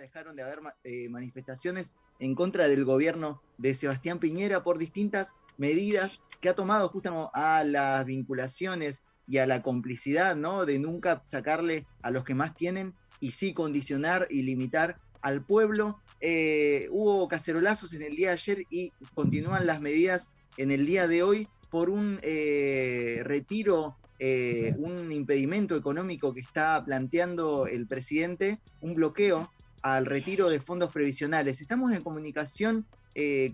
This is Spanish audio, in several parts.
dejaron de haber eh, manifestaciones en contra del gobierno de Sebastián Piñera por distintas medidas que ha tomado justamente a las vinculaciones y a la complicidad, ¿no? De nunca sacarle a los que más tienen y sí condicionar y limitar al pueblo. Eh, hubo cacerolazos en el día de ayer y continúan las medidas en el día de hoy por un eh, retiro, un impedimento económico que está planteando el presidente, un bloqueo al retiro de fondos previsionales. Estamos en comunicación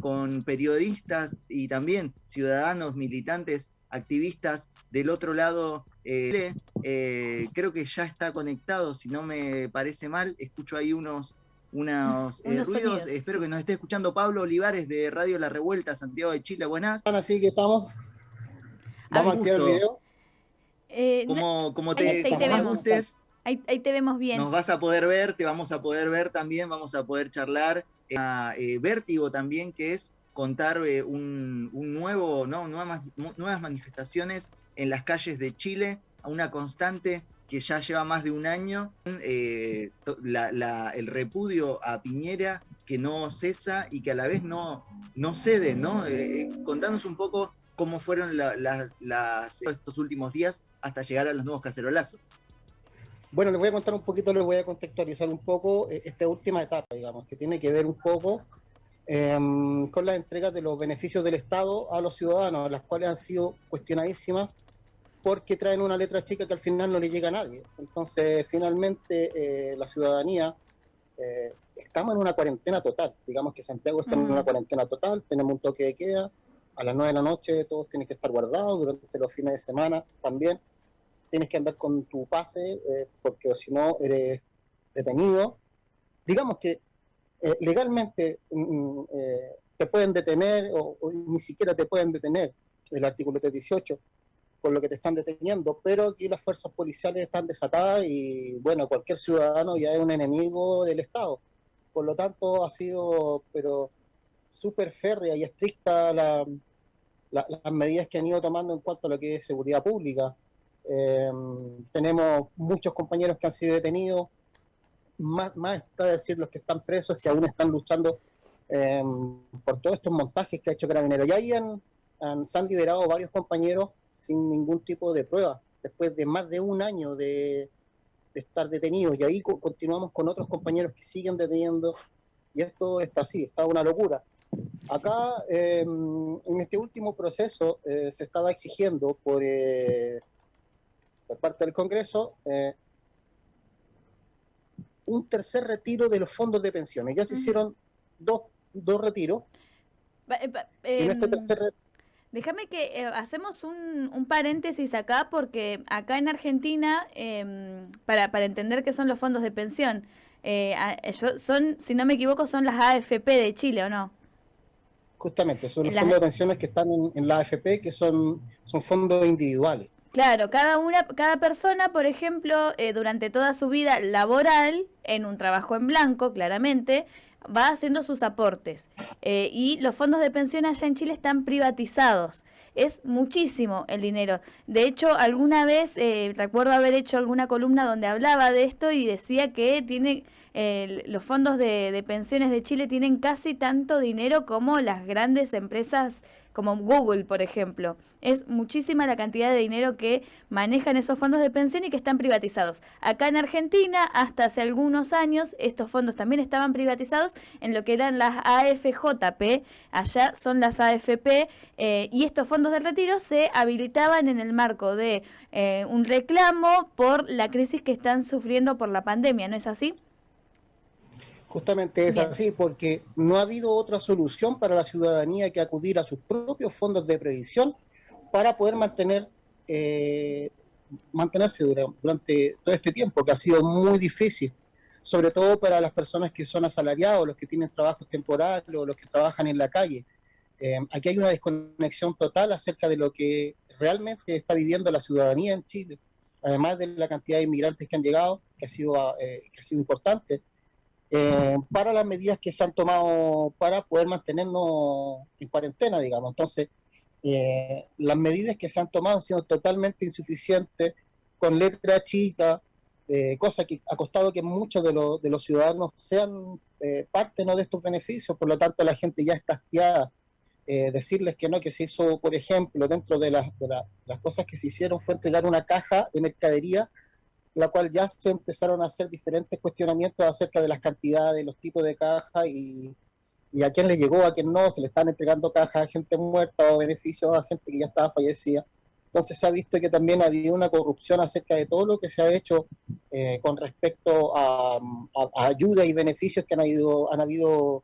con periodistas y también ciudadanos, militantes, activistas del otro lado. creo que ya está conectado, si no me parece mal. Escucho ahí unos unos, eh, ruidos. Espero que nos esté escuchando Pablo Olivares de Radio La Revuelta, Santiago de Chile. Buenas. Así que estamos. Vamos a activar el video. Eh, como, te, te vemos. Ahí, te vemos bien. Nos vas a poder ver, te vamos a poder ver también, vamos a poder charlar. Eh, vértigo también, que es contar un, nuevo, no, nuevas, manifestaciones en las calles de Chile, a una constante que ya lleva más de un año, eh, el repudio a Piñera que no cesa y que a la vez no, no cede, ¿no? Eh, contanos un poco cómo fueron las, estos últimos días hasta llegar a los nuevos cacerolazos. Bueno, les voy a contar un poquito, les voy a contextualizar un poco eh, esta última etapa, digamos, que tiene que ver un poco em, con las entregas de los beneficios del Estado a los ciudadanos, las cuales han sido cuestionadísimas porque traen una letra chica que al final no le llega a nadie. Entonces, finalmente, eh, la ciudadanía, eh, estamos en una cuarentena total. Digamos que Santiago está en una cuarentena total, tenemos un toque de queda, a las 9 de la noche todos tienen que estar guardados, durante los fines de semana también. Tienes que andar con tu pase, eh, porque si no eres detenido. Digamos que legalmente mm, mm, te pueden detener o, ni siquiera te pueden detener el artículo 318 por lo que te están deteniendo, pero aquí las fuerzas policiales están desatadas y bueno, cualquier ciudadano ya es un enemigo del Estado. Por lo tanto, ha sido pero súper férrea y estricta la, las medidas que han ido tomando en cuanto a lo que es seguridad pública. Em, tenemos muchos compañeros que han sido detenidos, más, más está decir los que están presos, que aún están luchando em, por todos estos montajes que ha hecho Carabineros. Ya ahí han, se han liberado varios compañeros sin ningún tipo de prueba, después de más de un año de, estar detenidos. Y ahí continuamos con otros compañeros que siguen deteniendo. Y esto está así, está una locura. Acá, em, en este último proceso, eh, se estaba exigiendo por, eh, por parte del Congreso eh, un tercer retiro de los fondos de pensiones. Ya se hicieron dos, dos retiros. en este em, tercer retiro Déjame que eh, hacemos un, paréntesis acá, porque acá en Argentina, em, para, para entender qué son los fondos de pensión, eh, son, si no me equivoco, son las AFP de Chile, ¿o no? Justamente, son los fondos de pensiones que están en, la AFP, que son, son fondos individuales. Claro, cada una, cada persona, por ejemplo, eh, durante toda su vida laboral, en un trabajo en blanco, claramente, va haciendo sus aportes. Eh, y los fondos de pensión allá en Chile están privatizados. Es muchísimo el dinero. De hecho, alguna vez eh, recuerdo haber hecho alguna columna donde hablaba de esto y decía que tiene los fondos de, de pensiones de Chile tienen casi tanto dinero como las grandes empresas como Google, por ejemplo. Es muchísima la cantidad de dinero que manejan esos fondos de pensión y que están privatizados. Acá en Argentina, hasta hace algunos años, estos fondos también estaban privatizados en lo que eran las AFJP, allá son las AFP, eh, y estos fondos de retiro se habilitaban en el marco de eh, un reclamo por la crisis que están sufriendo por la pandemia, ¿no es así? Justamente es así, porque no ha habido otra solución para la ciudadanía que acudir a sus propios fondos de previsión para poder mantener eh, mantenerse durante todo este tiempo, que ha sido muy difícil, sobre todo para las personas que son asalariados, los que tienen trabajos temporales o los que trabajan en la calle. Eh, aquí hay una desconexión total acerca de lo que realmente está viviendo la ciudadanía en Chile, además de la cantidad de inmigrantes que han llegado, que ha sido, eh, que ha sido importante, eh, para las medidas que se han tomado para poder mantenernos en cuarentena, digamos. Entonces, eh, las medidas que se han tomado han sido totalmente insuficientes, con letra chica, eh, cosa que ha costado que muchos de, de los ciudadanos sean eh, parte ¿no? de estos beneficios, por lo tanto la gente ya está hastiada. Eh, decirles que no, que se hizo, por ejemplo, dentro de, de las cosas que se hicieron fue entregar una caja de mercadería, la cual ya se empezaron a hacer diferentes cuestionamientos acerca de las cantidades, los tipos de caja y, y a quién le llegó, a quién no, se le están entregando cajas a gente muerta o beneficios a gente que ya estaba fallecida. Entonces se ha visto que también ha habido una corrupción acerca de todo lo que se ha hecho eh, con respecto a, ayuda y beneficios que han habido, han habido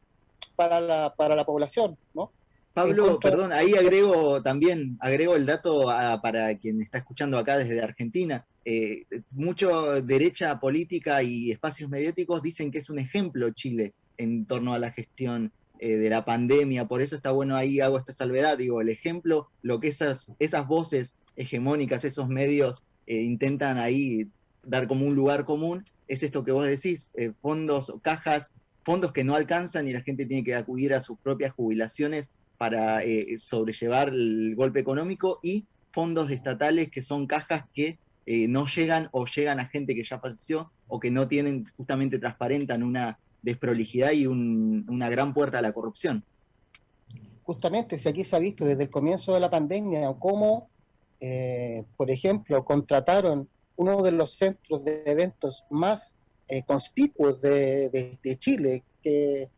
para, la, para la población, ¿no? Pablo, perdón, ahí agrego también, agrego el dato para quien está escuchando acá desde Argentina. Eh, mucho derecha política y espacios mediáticos dicen que es un ejemplo Chile en torno a la gestión eh, de la pandemia, por eso está bueno ahí, hago esta salvedad, digo, el ejemplo, lo que esas, esas voces hegemónicas, esos medios eh, intentan ahí dar como un lugar común, es esto que vos decís, eh, fondos, cajas, fondos que no alcanzan y la gente tiene que acudir a sus propias jubilaciones para sobrellevar el golpe económico y fondos estatales que son cajas que no llegan o llegan a gente que ya falleció o que no tienen, justamente transparentan una desprolijidad y una gran puerta a la corrupción. Justamente, si aquí se ha visto desde el comienzo de la pandemia cómo eh, por ejemplo, contrataron uno de los centros de eventos más eh, conspicuos de, Chile, que,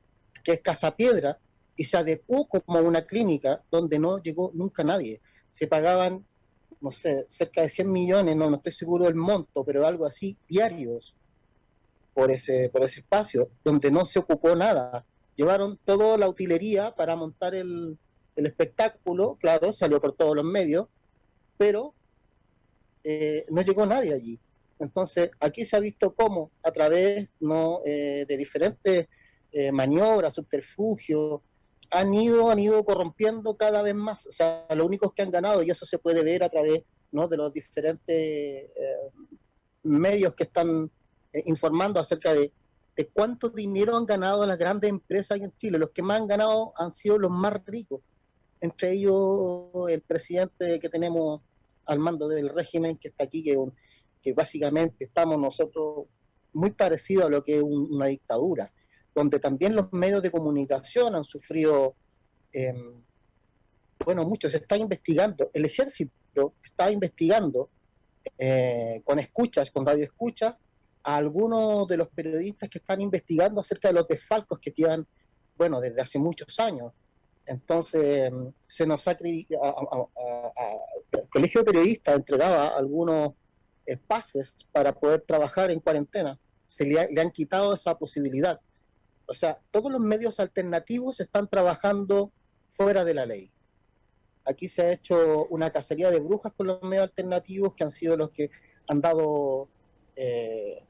es Casa Piedra, y se adecuó como una clínica donde no llegó nunca nadie. Se pagaban, no sé, cerca de 100 millones, no, no estoy seguro del monto, pero algo así, diarios por ese, por ese espacio, donde no se ocupó nada. Llevaron toda la utilería para montar el, el espectáculo, claro, salió por todos los medios, pero eh, no llegó nadie allí. Entonces, aquí se ha visto cómo, a través ¿no? Eh, de diferentes eh, maniobras, subterfugios, han ido, han ido corrompiendo cada vez más. O sea, los únicos que han ganado, y eso se puede ver a través ¿no? de los diferentes medios que están informando acerca de, de cuánto dinero han ganado las grandes empresas en Chile. Los que más han ganado han sido los más ricos entre ellos el presidente que tenemos al mando del régimen que está aquí, que, básicamente estamos nosotros muy parecidos a lo que es una dictadura, donde también los medios de comunicación han sufrido, em, bueno, mucho, se está investigando, el ejército está investigando eh, con escuchas, con radioescuchas, a algunos de los periodistas que están investigando acerca de los desfalcos que tienen, bueno, desde hace muchos años. Entonces, se nos ha, el Colegio de Periodistas entregaba algunos espacios para poder trabajar en cuarentena. Se le, han quitado esa posibilidad. O sea, todos los medios alternativos están trabajando fuera de la ley. Aquí se ha hecho una cacería de brujas con los medios alternativos que han sido los que han dado eh,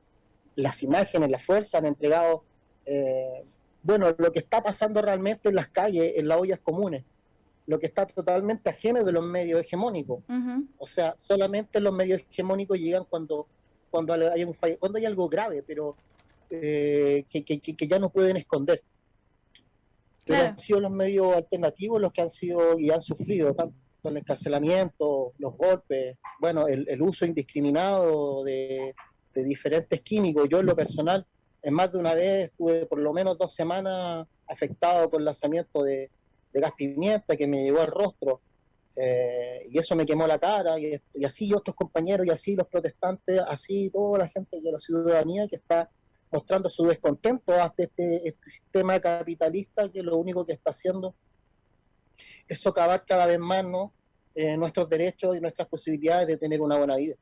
las imágenes, la fuerza, han entregado eh, bueno, lo que está pasando realmente en las calles, en las ollas comunes, lo que está totalmente ajeno de los medios hegemónicos. O sea, solamente los medios hegemónicos llegan cuando, cuando, hay, un cuando hay algo grave, pero eh, que, ya no pueden esconder. Pero han sido los medios alternativos los que han sido y han sufrido tanto el encarcelamiento, los golpes, bueno, el, uso indiscriminado de, de diferentes químicos. Yo en lo personal en más de una vez estuve por lo menos dos semanas afectado por el lanzamiento de, gas pimienta que me llegó al rostro. Eh, y eso me quemó la cara, y, así otros compañeros, y así los protestantes, así toda la gente de la ciudadanía que está mostrando su descontento hasta este, este sistema capitalista que lo único que está haciendo es socavar cada vez más ¿no? Eh, nuestros derechos y nuestras posibilidades de tener una buena vida.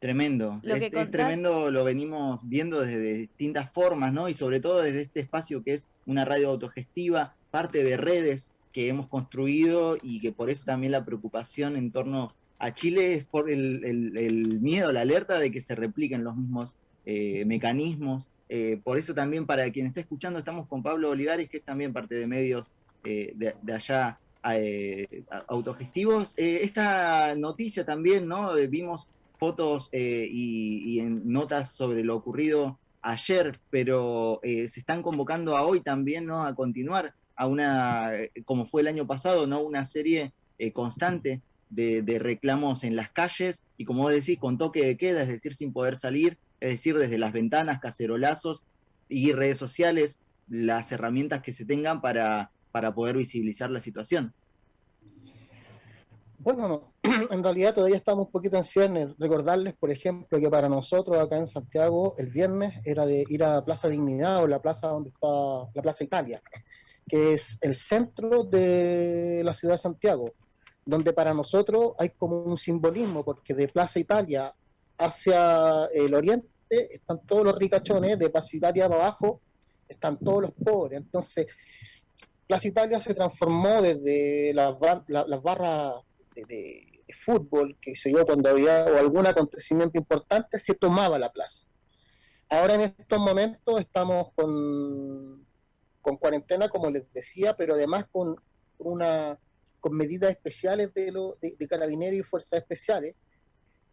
Tremendo. es, tremendo, lo venimos viendo desde distintas formas, ¿no? Y sobre todo desde este espacio que es una radio autogestiva, parte de redes que hemos construido y que por eso también la preocupación en torno a Chile es por el, miedo, la alerta de que se repliquen los mismos eh, mecanismos. Eh, por eso también para quien está escuchando estamos con Pablo Olivares, que es también parte de medios eh, de, de, allá autogestivos. esta noticia también, ¿no? vimos fotos eh, y, notas sobre lo ocurrido ayer, pero eh, se están convocando a hoy también, ¿no? A continuar a una, como fue el año pasado, ¿no? Una serie eh, constante de, reclamos en las calles y como decís, con toque de queda, es decir, sin poder salir, es decir, desde las ventanas, cacerolazos y redes sociales, las herramientas que se tengan para, para poder visibilizar la situación. Bueno, no. en realidad todavía estamos un poquito en. Recordarles, por ejemplo, que para nosotros acá en Santiago el viernes era de ir a Plaza Dignidad o la plaza donde está la Plaza Italia, que es el centro de la ciudad de Santiago donde para nosotros hay como un simbolismo, porque de Plaza Italia hacia el oriente están todos los ricachones, de Plaza Italia para abajo están todos los pobres. Entonces, Plaza Italia se transformó desde las, barras de, fútbol, que se yo, cuando había algún acontecimiento importante, se tomaba la plaza. Ahora en estos momentos estamos con, con cuarentena, como les decía, pero además con una con medidas especiales de, lo, de, carabineros y fuerzas especiales,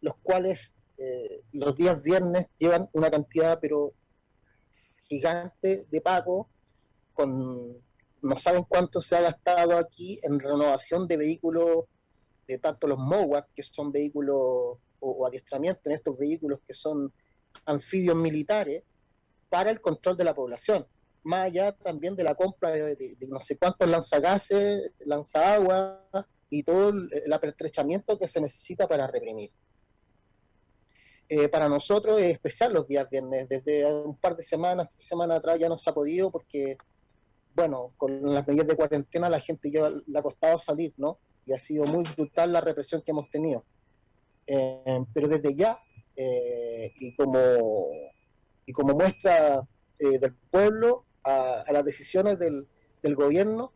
los cuales eh, los días viernes llevan una cantidad pero gigante de pago, con no saben cuánto se ha gastado aquí en renovación de vehículos, de tanto los MOWAC, que son vehículos o adiestramiento en estos vehículos que son anfibios militares, para el control de la población más allá también de la compra de, no sé cuántos lanzagases, lanzagua y todo el, apertrechamiento que se necesita para reprimir. Eh, para nosotros es especial los días viernes, desde un par de semanas, tres semanas atrás ya no se ha podido porque, bueno, con las medidas de cuarentena la gente ya le ha costado salir, ¿no? Y ha sido muy brutal la represión que hemos tenido. Eh, pero desde ya, eh, y, como, y como muestra del pueblo, a, las decisiones del, gobierno,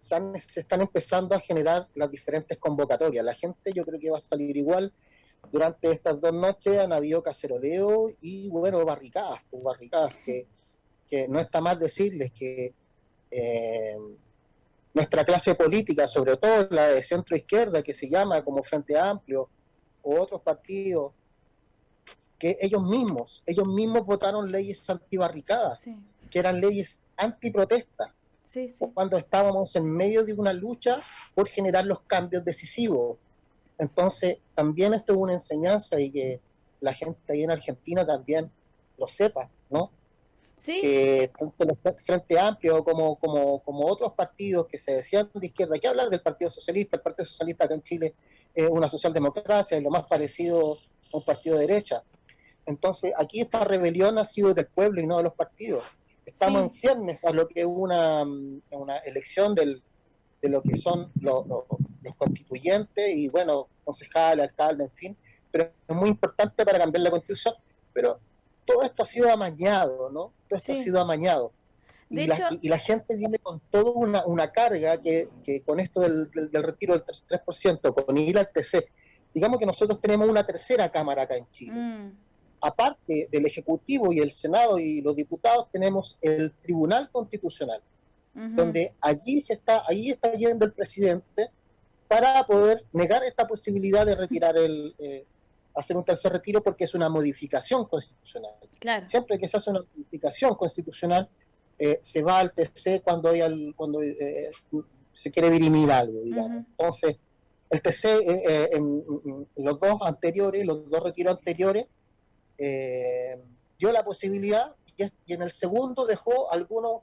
se, están empezando a generar las diferentes convocatorias. La gente yo creo que va a salir igual. Durante estas dos noches han habido caceroleo y, bueno, barricadas, pues, barricadas, que, no está mal decirles que eh, nuestra clase política, sobre todo la de centro izquierda, que se llama como Frente Amplio, o otros partidos, que ellos mismos, ellos mismos votaron leyes antibarricadas. Sí que eran leyes antiprotesta, sí, cuando estábamos en medio de una lucha por generar los cambios decisivos. Entonces, también esto es una enseñanza y que la gente ahí en Argentina también lo sepa, ¿no? Sí. Que tanto el Frente Amplio como, como, como otros partidos que se decían de izquierda, hay que hablar del Partido Socialista, el Partido Socialista acá en Chile es una socialdemocracia, es lo más parecido a un partido de derecha. Entonces, aquí esta rebelión ha sido del pueblo y no de los partidos. Estamos en ciernes a lo que es una, una elección del, de lo que son los, constituyentes y, bueno, concejal, alcalde, en fin, pero es muy importante para cambiar la constitución, pero todo esto ha sido amañado, ¿no? Todo esto ha sido amañado. Y la, y la, gente viene con toda una, una carga que, que, con esto del, del, retiro del 3%, con ir al TC, digamos que nosotros tenemos una tercera cámara acá en Chile. Mm aparte del Ejecutivo y el Senado y los diputados, tenemos el Tribunal Constitucional, donde allí se está, allí está yendo el presidente para poder negar esta posibilidad de retirar el, eh, hacer un tercer retiro porque es una modificación constitucional. Siempre que se hace una modificación constitucional, eh, se va al TC cuando hay cuando eh, se quiere dirimir algo, digamos. Entonces, el TC, en, los dos anteriores, los dos retiros anteriores, dio la posibilidad y, en el segundo dejó algunos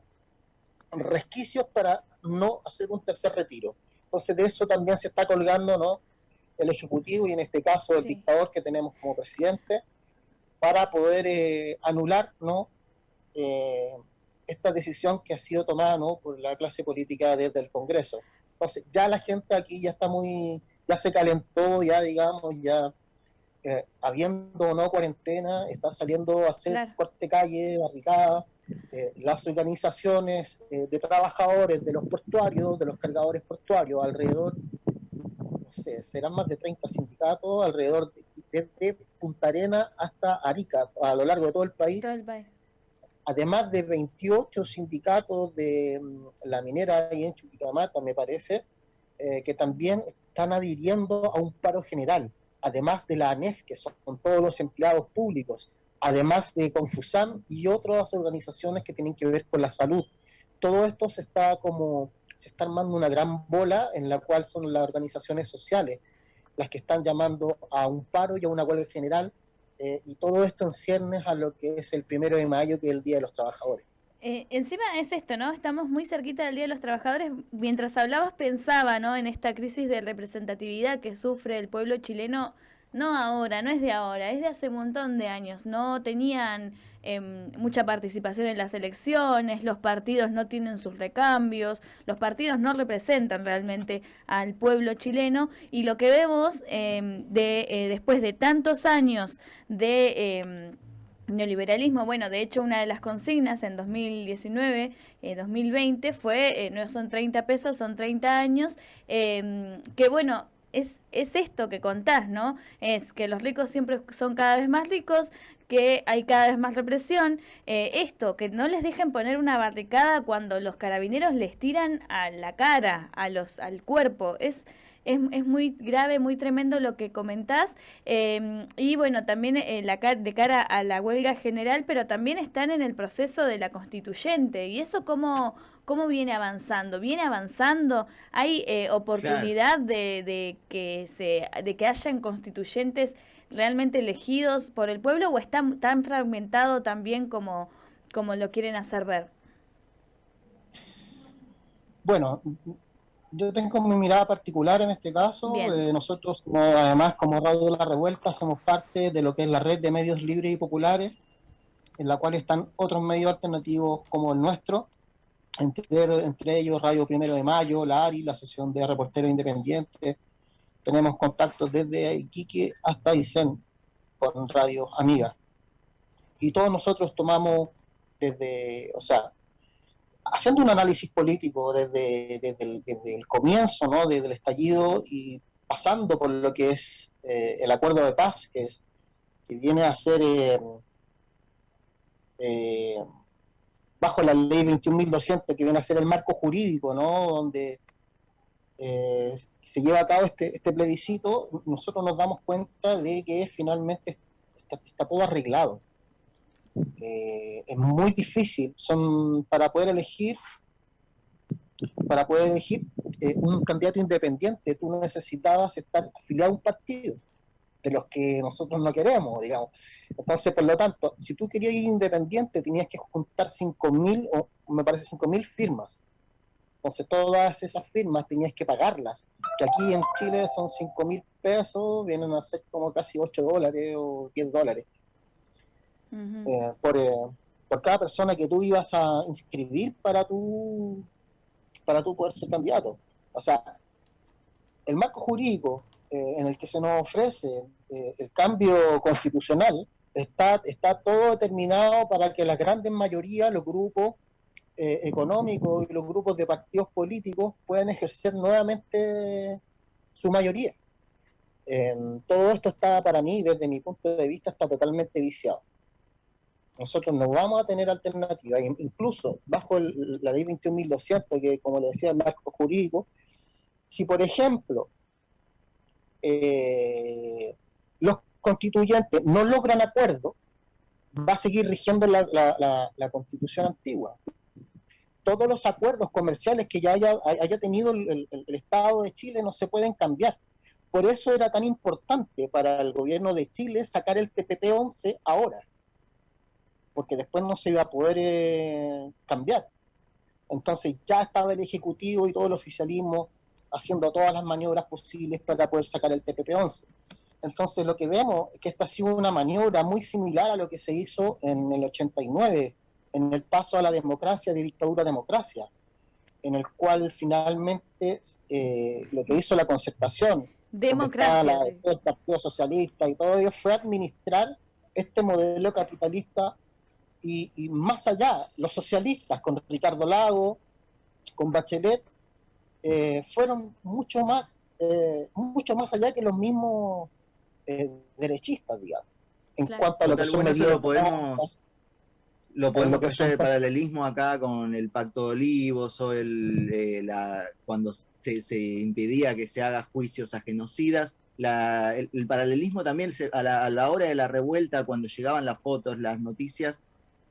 resquicios para no hacer un tercer retiro. Entonces de eso también se está colgando ¿no? el Ejecutivo y en este caso el dictador que tenemos como presidente para poder eh, anular ¿no? Eh, esta decisión que ha sido tomada ¿no? por la clase política desde el Congreso. Entonces ya la gente aquí ya está muy, ya se calentó, ya digamos, ya eh, habiendo o no cuarentena, está saliendo a hacer corte calle, barricadas, eh, las organizaciones eh, de trabajadores, de los portuarios, de los cargadores portuarios, alrededor, no sé, serán más de 30 sindicatos, alrededor desde Punta Arena hasta Arica, a lo largo de todo el país. Además de 28 sindicatos de mm, la minera y en Chuquicamata, me parece, que también están adhiriendo a un paro general además de la ANEF, que son todos los empleados públicos, además de Confusam y otras organizaciones que tienen que ver con la salud. Todo esto se está como se está armando una gran bola en la cual son las organizaciones sociales. las que están llamando a un paro y a una huelga general, eh, y todo esto en ciernes a lo que es el primero de mayo, que es el Día de los Trabajadores. Eh, encima es esto, ¿no? Estamos muy cerquita del Día de los Trabajadores. Mientras hablabas pensaba, ¿no? En esta crisis de representatividad que sufre el pueblo chileno, no ahora, no es de ahora, es de hace un montón de años. No tenían em, mucha participación en las elecciones, los partidos no tienen sus recambios, los partidos no representan realmente al pueblo chileno y lo que vemos em, de, eh, después de tantos años de em, neoliberalismo, bueno, de hecho una de las consignas en 2019, 2020 eh, fue, eh, no son 30 pesos, son 30 años, que bueno, es, es esto que contás, ¿no? Es que los ricos siempre son cada vez más ricos, que hay cada vez más represión. Eh, esto, que no les dejen poner una barricada cuando los carabineros les tiran a la cara, a los, al cuerpo. Es es, es muy grave, muy tremendo lo que comentás. Em, y bueno, también eh, la, de cara a la huelga general, pero también están en el proceso de la constituyente. ¿Y eso cómo, cómo viene avanzando? ¿Viene avanzando? ¿Hay eh, oportunidad de, de, que se, de que hayan constituyentes realmente elegidos por el pueblo o está tan fragmentado también como, como lo quieren hacer ver? Bueno, yo tengo mi mirada particular en este caso. Eh, nosotros, además, como Radio La Revuelta, somos parte de lo que es la red de medios libres y populares, en la cual están otros medios alternativos como el nuestro, entre, entre ellos Radio Primero de Mayo, la ARI, la Asociación de Reporteros Independientes. Tenemos contactos desde Iquique hasta Isen con Radio Amiga. Y todos nosotros tomamos desde, o sea, haciendo un análisis político desde, el, comienzo, ¿no? desde el estallido y pasando por lo que es eh, el acuerdo de paz, que, que viene a ser eh, eh, bajo la ley 21.200, que viene a ser el marco jurídico, ¿no? donde se lleva a cabo este, este plebiscito, nosotros nos damos cuenta de que finalmente está todo arreglado eh, es muy difícil. Son para poder elegir, para poder elegir eh, un candidato independiente, tú necesitabas estar afiliado a un partido de los que nosotros no queremos, digamos. Entonces, por lo tanto, si tú querías ir independiente, tenías que juntar 5.000, o me parece 5.000 firmas. Entonces, todas esas firmas tenías que pagarlas, que aquí en Chile son 5.000 pesos, vienen a ser como casi 8 dólares o 10 dólares. Eh, por, eh, por, cada persona que tú ibas a inscribir para tu, para tu poder ser candidato. O sea, el marco jurídico eh, en el que se nos ofrece el cambio constitucional está, está todo determinado para que la grandes mayoría, los grupos económicos y los grupos de partidos políticos puedan ejercer nuevamente su mayoría. todo esto está para mí, desde mi punto de vista, está totalmente viciado. Nosotros no vamos a tener alternativa, incluso bajo la ley 21.200, que como le decía el marco jurídico, si por ejemplo eh, los constituyentes no logran acuerdo, va a seguir rigiendo la, constitución antigua. Todos los acuerdos comerciales que ya haya, tenido el, el Estado de Chile no se pueden cambiar. Por eso era tan importante para el gobierno de Chile sacar el TPP-11 ahora porque después no se iba a poder eh, cambiar. Entonces ya estaba el Ejecutivo y todo el oficialismo haciendo todas las maniobras posibles para poder sacar el TPP-11. Entonces lo que vemos es que esta ha sido una maniobra muy similar a lo que se hizo en el 89, en el paso a la democracia de dictadura a democracia, en el cual finalmente eh, lo que hizo la concertación, democracia, el Partido Socialista y todo ello fue administrar este modelo capitalista y, más allá, los socialistas con Ricardo Lago, con Bachelet, eh, fueron mucho más, eh, mucho más allá que los mismos eh, derechistas, digamos. En cuanto a lo que son lo podemos, lo podemos hacer el paralelismo acá con el Pacto de Olivos o el, la, cuando se, se, impedía que se haga juicios a genocidas. La, el, paralelismo también a, la, a la hora de la revuelta, cuando llegaban las fotos, las noticias,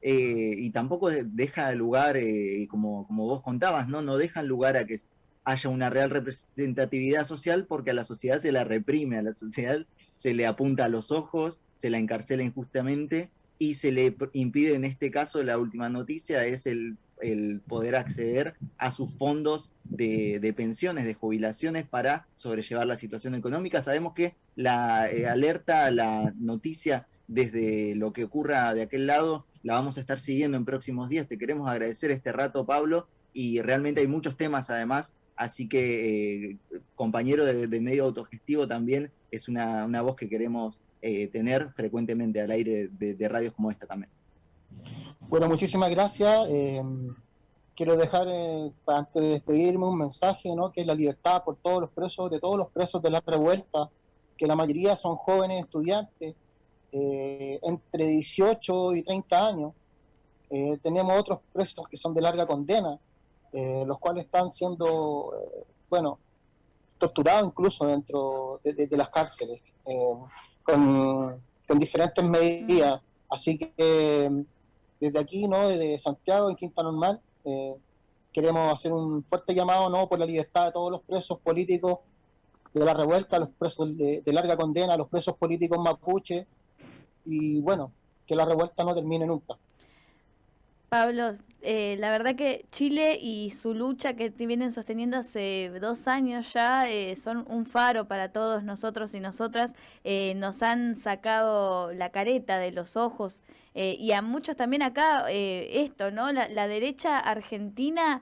eh, y tampoco deja lugar, eh, como, como vos contabas, ¿no? No dejan lugar a que haya una real representatividad social porque a la sociedad se la reprime, a la sociedad se le apunta a los ojos, se la encarcela injustamente y se le impide, en este caso, la última noticia es el, poder acceder a sus fondos de, pensiones, de jubilaciones para sobrellevar la situación económica. Sabemos que la eh, alerta, la noticia desde lo que ocurra de aquel lado, la vamos a estar siguiendo en próximos días. Te queremos agradecer este rato, Pablo, y realmente hay muchos temas además, así que eh, compañero de, medio autogestivo también es una, voz que queremos eh, tener frecuentemente al aire de, radios como esta también. Bueno, muchísimas gracias. Eh, quiero dejar, antes de despedirme, un mensaje, ¿no? que es la libertad por todos los presos, de todos los presos de la revuelta, que la mayoría son jóvenes estudiantes, entre 18 y 30 años. Tenemos otros presos que son de larga condena, eh, los cuales están siendo, bueno, torturados incluso dentro de, las cárceles, con, diferentes medidas. Así que desde aquí, ¿no? desde Santiago, en Quinta Normal, queremos hacer un fuerte llamado ¿no? por la libertad de todos los presos políticos de la revuelta, los presos de larga condena, los presos políticos mapuche, y bueno, que la revuelta no termine nunca. Pablo, eh, la verdad que Chile y su lucha que vienen sosteniendo hace dos años ya eh, son un faro para todos nosotros y nosotras. Eh, nos han sacado la careta de los ojos y a muchos también acá esto, ¿no? La derecha argentina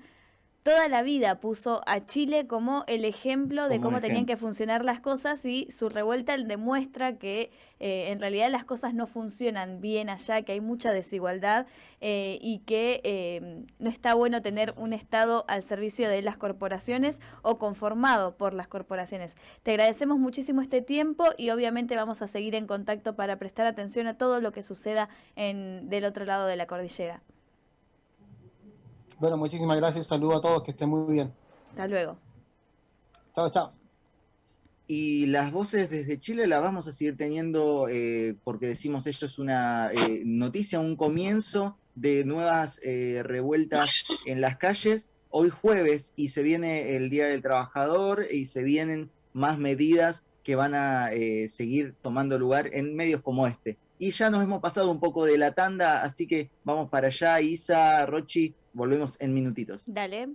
toda la vida puso a Chile como el ejemplo de cómo tenían que funcionar las cosas y su revuelta demuestra que eh, en realidad las cosas no funcionan bien allá, que hay mucha desigualdad eh, y que eh, no está bueno tener un Estado al servicio de las corporaciones o conformado por las corporaciones. Te agradecemos muchísimo este tiempo y obviamente vamos a seguir en contacto para prestar atención a todo lo que suceda en, del otro lado de la cordillera. Bueno, muchísimas gracias. Saludos a todos, que estén muy bien. Hasta luego. Chao, chao. Y las voces desde Chile las vamos a seguir teniendo eh, porque decimos esto es una eh, noticia, un comienzo de nuevas eh, revueltas en las calles. Hoy jueves y se viene el Día del Trabajador y se vienen más medidas que van a seguir tomando lugar en medios como este. Y ya nos hemos pasado un poco de la tanda, así que vamos para allá. Isa, Rochi, volvemos en minutitos. Dale.